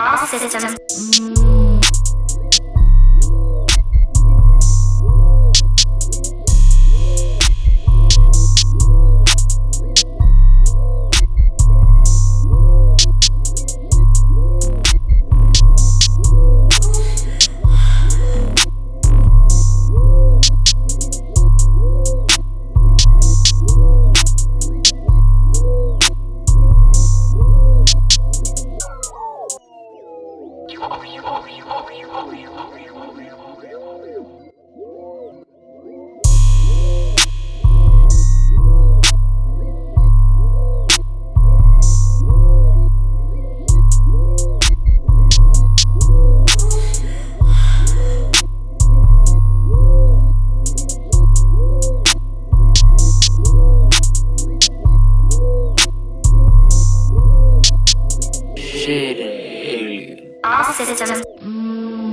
All systems. Shit. All systems. You. Mm.